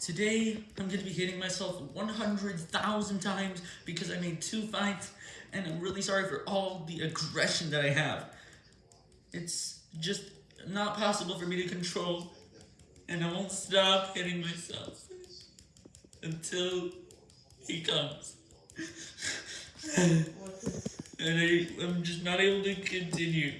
Today, I'm going to be hitting myself 100,000 times because I made two fights, and I'm really sorry for all the aggression that I have. It's just not possible for me to control, and I won't stop hitting myself until he comes. and I, I'm just not able to continue.